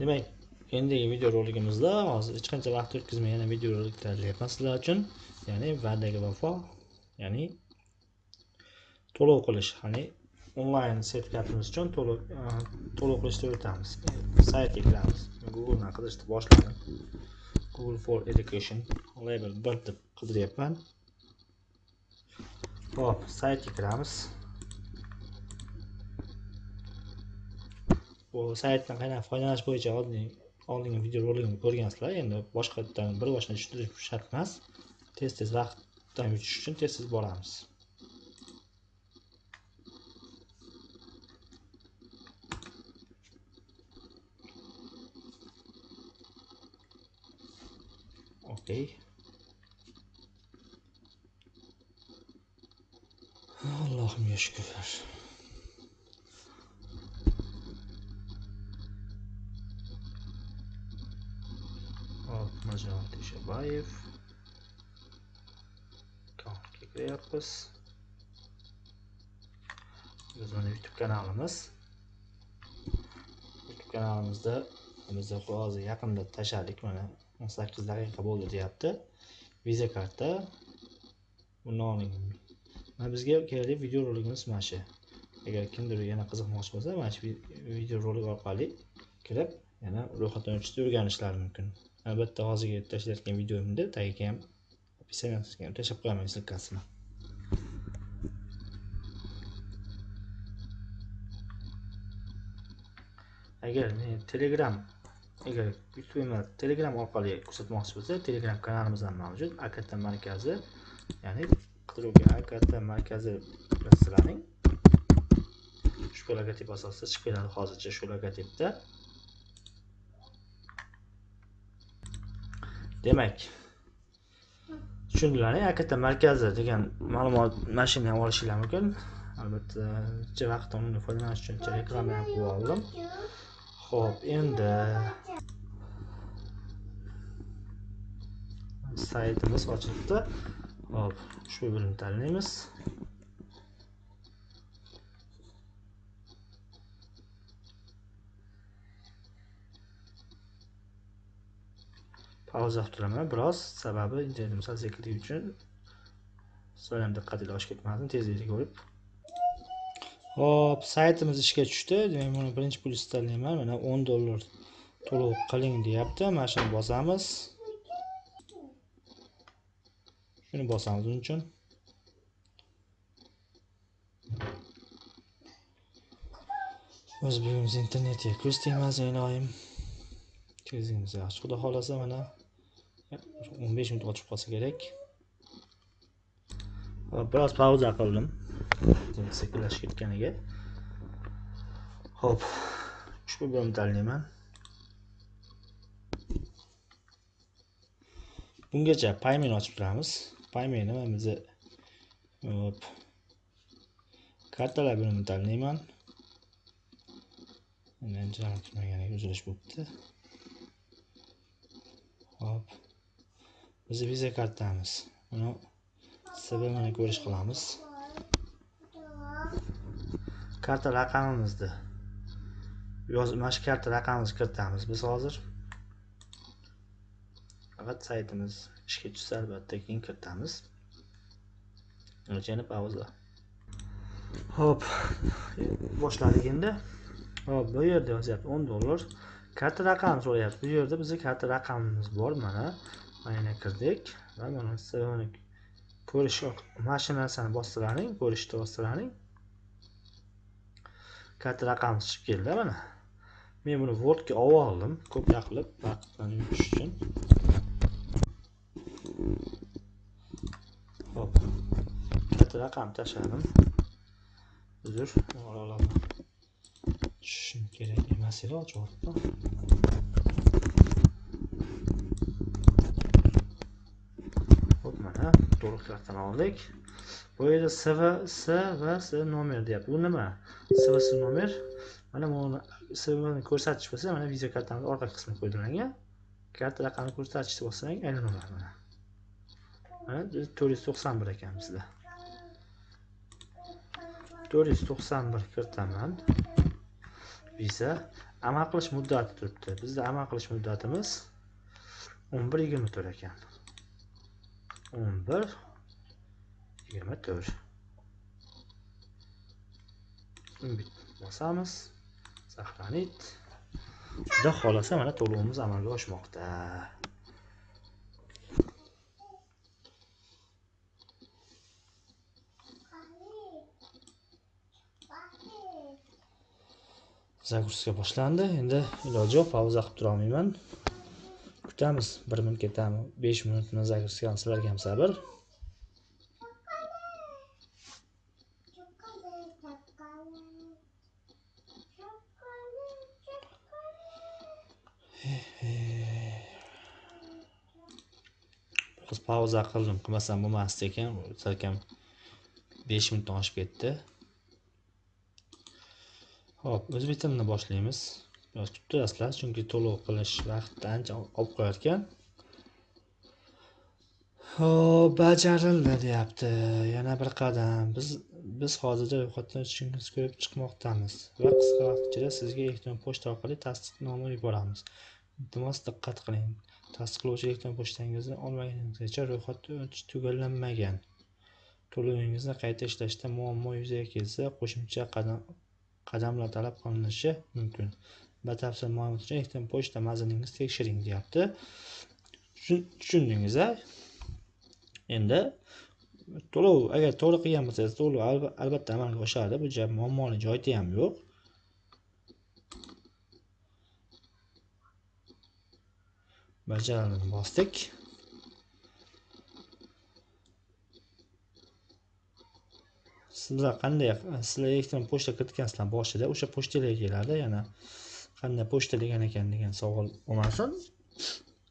demak endigi videorolikimizda hozir hech qancha vaqt o'tkazmay yana videorolik tayyorlayapman sizlar uchun ya'ni va'daga vafo ya'ni to'lov qilish ya'ni onlayn sertifikatimiz uchun to'lov e, to'lov qilishni o'tamiz saytga kiramiz. Googledan qidirishni boshladim. Google for education label bir deb qidiryapman. Hop saytga kiramiz. Bu saytdan qanaqa foydalanish bo'yicha oldin oldingi videorolikni ko'rgansizlar endi boshqadan bir boshdan tushuntirish shart emas. Tez tez vaqtdan yutish uchun tez tez boramiz. Okey allohimga shukrlar hop mirjalol teshabayev akkauntga kiryapmiz biz youtube kanalimiz. Youtube kanalimizda biz hozir yaqinda tashladik mana o'n sakkiz daqiqa bo'ldi deyapti. Viza karta. Buni oling mana bizga kerakli videorolikimiz mana shu. Agar kimdir yana qiziqmoqchi bo'lsa mana shu videorolik orqali kirib yana ro'yxatdan o'tishni o'rganishlari mumkin. Albatta hozirgi tashlayotgan videomni tagiga ham описаниesiga ham tashlab qo'yaman ссылкасini agar telegram agar youtube telegram orqali ko'rsatmoqchi bo'lsa telegram kanalimiz ham mavjud akt markazi ya'ni qidiruvga akt markazi sizlarning ushbu logotip asosida chiqib keladi hozircha shu logotipda. Demak tushundilar akt markazi degan ma'lumot mana shuni ham olishinglar mumkin. Albatta ancha vaqt undan foydalanish uchun reklama ham qilib oldim. Ho'p endi saytimiz ochilibdi. Hop ushbu bilimni tanlaymiz. Pauza qilib turaman. Biroz sababi internet sal sekinligi uchun sizlar ham diqqatinglar oshib ketmasin tezlikni ko'rib hop saytimiz ishga tushdi. Demak buni birinchi plyus tanlayman. Mana o'n dollar to'lov qiling deyapti. Mana shuni bosamiz. Shuni bosamiz uning uchun. O'z uyimiz internetga ko'z tegmasin iloyim tezligimiz yaxshi xudo xohlasa mana o'n besh minut ochib qolsa kerak. Biroz pauza qildim. Sekinlashib ketganiga. Ho'p ushbu bo'limni tanlayman. Bungacha paymen ochib turamiz. Paymenni mana bizni hop. Kartalar bo'limini tanlayman. Turmaganiga uzilish bo'libdi. Hop Biz viza kartamiz buni mana ko'rish qilamiz karta raqamimizni yoz mana shu karta raqamimizni kiritamiz biz hozir faqat saytimiz ishga tushsa albatta keyin kiritamiz yana pauza ho'p boshladik endi hop bu yerda yozyapti 10 dollar karta raqamini so'rayapti bu yerda bizning karta raqamimiz bor mana mana kirdik va mana sbmni ko'rish mana shu narsani ko'rishni bostirlaring katta raqam chiqib keldi mana. Men buni wordga olib oldim. Ko'proq qilib vaqtdan yutish uchun. Hop. Katta raqam tashladim. Uzr olaman tushishim kerak emas edi ochyapti hop mana to'liq kartani oldik. Bu yerda sv s va s nomer deyapti. Bu nima? Svs nomer. Mana buni svni ko'rsatish bo'lsa mana video kartamiz orqa qismi foydalangan karta raqamini ko'rsatishni bossak aylanaveradi mana. Mana to'rt yuz to'qson bir ekan bizda. to'rt yuz to'qson bir kiritaman viza. Amal qilish muddati turibdi. Bizda amal qilish muddatimiz o'n bir yigirma to'rt ekan. O'n bir yigirma to'rt. Bosamiz. Saqlanit xudo xohlasa mana to'lovimiz amalga oshmoqda. Загрузка boshlandi. Endi iloji yo'q pauza qilib turolmayman. Kutamiz bir minut ketami besh minutni загрузкani sizlarga ham sabr. Biroz pauza qildim. Qilmasam bo'lmasdi ekan. Salkam besh minutdan oshib ketdi. Hop, o'zbek tilini boshlaymiz. Biroz kutib chunki to'lov qilish vaqtida ancha olib qo'yarkan. Hop, bajarildi deyapti. Yana bir qadam. Biz biz hozirda ro'yxatdan o'tishingizni ko'rib chiqmoqdamiz va qisqa vaqt ichida sizga elektron pochta orqali tasdiqnoma yuboramiz. Iltimos diqqat qiling. Tasdiqlovchi elektron pochtangizni olmaguningizgacha ro'yxatdan o'tish tugallanmagan. To'lovingizni qayta ishlashda muammo yuzaga kelsa, qo'shimcha qadam qadamlar talab qilinishi mumkin batafsil ma'lumot uchun elektron pochta manzilingizni tekshiring deyapti. Tushundingiz a endi to'lov agar to'g'ri qilgan bo'lsangiz to'lov albatta amalga oshadi. Bu muammoli joyida ham yo'q. Bajarilini bosdik. Sizlar qanday sizlar elektron pochta kiritgansizlar boshida o'sha pochtalarga keladi yana qanday pochta degan ekan degan savol bo'lmasin.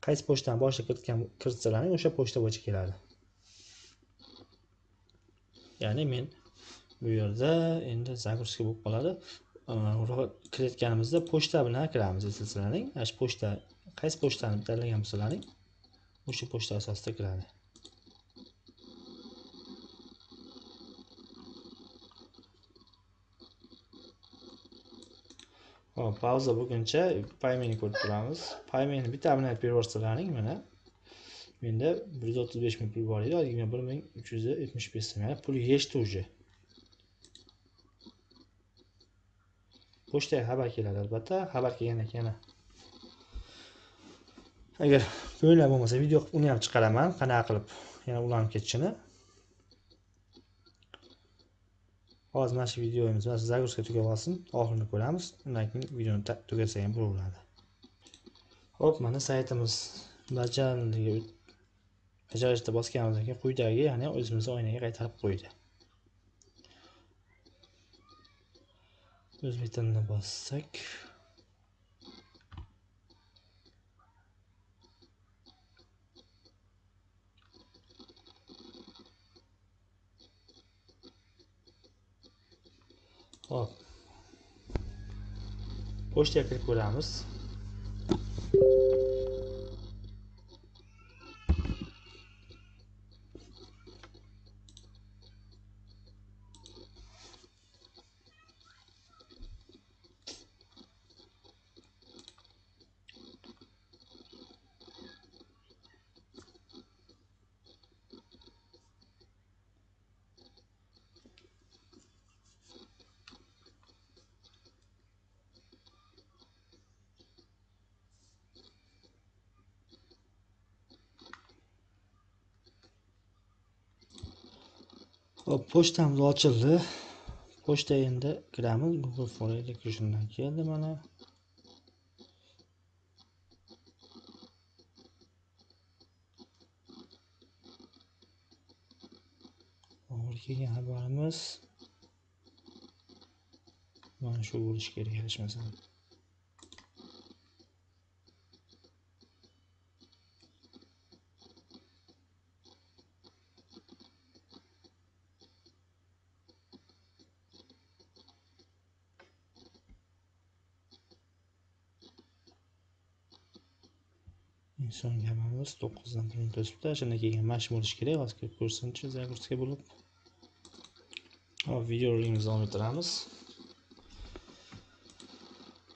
Qaysi pochtani boshida kiritgan kiritsalaring o'sha pochta bo'yicha keladi. Ya'ni men bu yerda endi загрузка bo'lib qoladi. Kiritganimizda pochta bilan kiramiz eslasalaring ana shu pochta qaysi pochtani tanlagan bo'lsalaring o'sha pochta asosida kiradi. Hop, pauza bo'lguncha paymeni ko'rib turamiz. Paymeni bitta abonent berib yuborsalaring mana. Menda 135 ming pul bor edi, hozirgina 1375 so'm. Ya'ni pul yechdi уже. Pochtaga xabar keladi albatta. Xabar kelgandan keyin agar ko'ngillar bo'lmasa video qilib uni ham chiqaraman, qanaqa qilib yana ulanib ketishini. Hozir mana shu videomiz mana shu загрузка tugab olsin oxirini ko'ramiz. Undan keyin videoni tugatsak ham bo'laveradi ho'p mana saytimiz. Bajarildiga bajarishda bosganimizdan keyin quyidagi ya'ni o'zimizni oynaga qaytarib qo'ydi. O'zbek tilini bossak. Hop. Pochtaga kirib ko'ramiz. Hop, pochtamiz ochildi. Pochta endi kiramiz. Google for Education'dan keldi mana. Kelgan xabarimiz mana shu bo'lishi kerak adashmasam. Inson gamamiz to'qqizdan bir to'sibdi o'tibdi keyin mash bo'lishi kerak hozir ko'rsinchi загрузка bo'lib hop videorolikimizni davom ettiramiz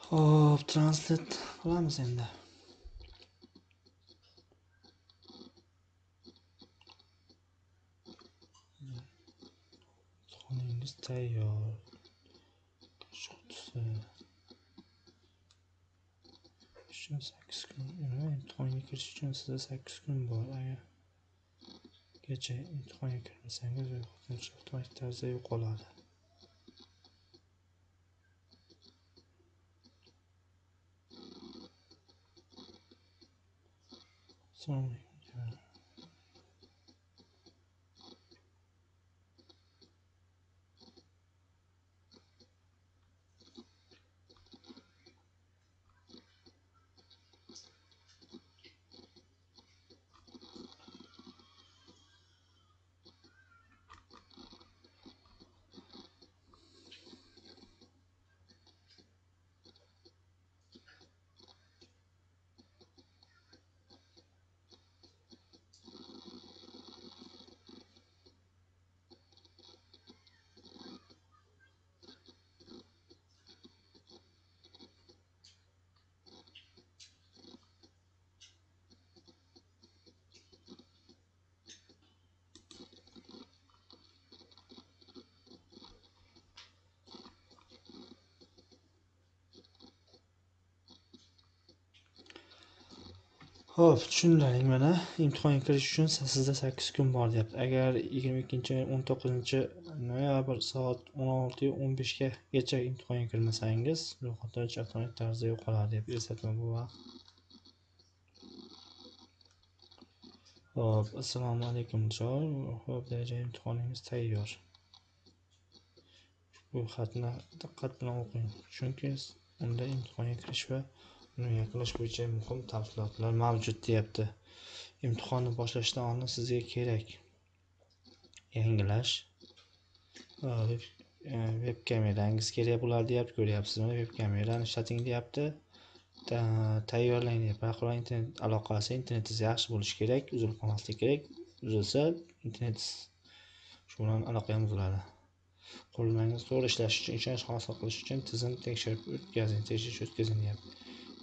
hop translate qilamiz endi. Imtixoningiz tayyor. Shotisi. Uchun 8 kun. Nima imtihonga kirish uchun sizda 8 kun bor. Agar kecha imtihonga kirmasangiz, ro'yxatdan avtomatik tarzda yo'qoladi. Assalomu alaykum. Xo'p, tushundilaring mana imtihonga kirish uchun sizda 8 kun bor deyapti. Agar 22-19 noyabr soat 16:15 gacha imtihonga kirmasangiz, ro'yxatdan o'tish avtomatik tarzda yo'qoladi deb eslatma bu vaqt. Xo'p, assalomu alaykum Joy. Xo'p, daraja imtihoningiz tayyor. Ushbu xatni diqqat bilan o'qing, chunki unda imtihonga kirish va uni yakunlash bo'yicha muhim tafsilotlar mavjud deyapti. Imtihonni boshlashdan oldin sizga kerak yangilash veb e, kamerangiz kerak bo'ladi deyapti. Ko'ryapsizmi? Veb kamerani ishlating deyapti. Tayyorlang deyapti. Barqaror internet aloqasi, internetingiz yaxshi bo'lishi kerak, uzilib qolmasligi kerak. Uzilsa, internetingiz shu bilan aloqa ham uziladi. Qurilmangiz to'g'ri ishlashi uchun ishonch hosil qilish uchun tizim tekshirib o'tkazing, tekshirish o'tkazing deyapti.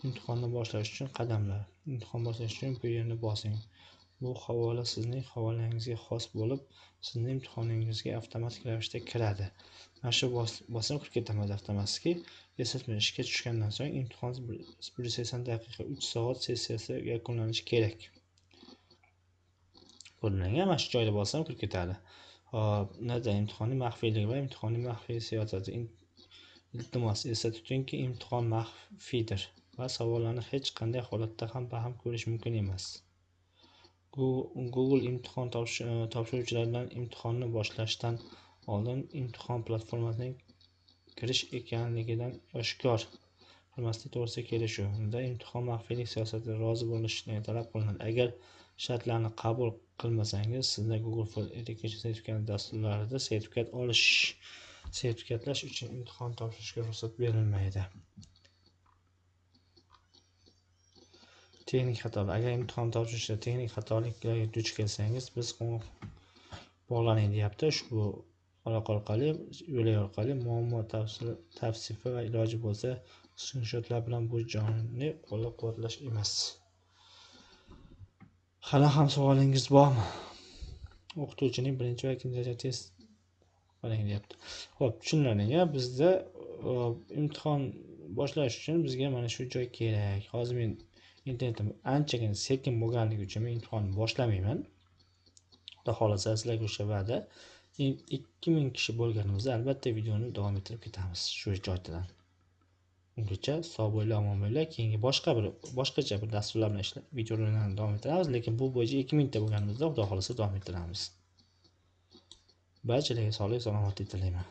Imtihonni boshlash uchun qadamlar. Imtihon boshlash uchun bu yerni bosing. Bu havola sizning havolangizga xos bo'lib, sizni imtihoningizga avtomatik ravishda kiradi. Mana shu bosim kirib ketaman avtomatski. Eslatma ishga tushgandan so'ng imtihon 180 daqiqa 3 soat sessiyasi yakunlanishi kerak. Ko'ringan mana shu joyda bossam kirib ketadi. Hop, nada imtihonning maxfiyligi va imtihonning maxfiy siyosati. Iltimos esda tutingki, imtihon maxfiydir. Va savollarni hech qanday holatda ham baham ko'rish mumkin emas. Google imtihon e, topshiruvchilardan imtihonni boshlashdan oldin imtihon platformasining kirish ekanligidan oshkor qilmaslik to'g'risida kelishuvda unda imtihon maxfiylik siyosatiga rozi bo'lishni talab qilinadi. Agar shartlarni qabul qilmasangiz sizda google for education sertifikat dasturlarida sertifikat olish sertifikatlash uchun imtihon topshirishga ruxsat berilmaydi. Texnik xatolar. Agar imtihon topshirishda texnik xatoliklarga duch kelsangiz biz bog'laning deyapti. Ushbu aloqa orqali yo'lak orqali muammo tavsifi va iloji bo'lsa skrinshotlar bilan bu jonni qo'llab quvvatlash emas. Hali ham savolingiz bormi? O'qituvchining birinchi va ikkinchi daraja test qiling deyapti. Ho'p tushunarli bizda imtihon boshlash uchun bizga mana shu joy kerak. Hozir men internetim anchagina sekin bo'lganligi uchun men imtihonni boshlamayman. Xudo xohlasa sizlarga o'sha va'da. Ikki ming kishi bo'lganimizda albatta videoni davom ettirib ketamiz shu joydan ungacha sog' bo'linglar omon bo'linglar keyingi boshqa bir boshqacha bir dasturlar bilan ishlab videolarni davom ettiramiz lekin bu bo'yicha ikki mingta bo'lganimizda xudo xohlasa davom ettiramiz. Barchalarga sog'lik salomatlik tilayman.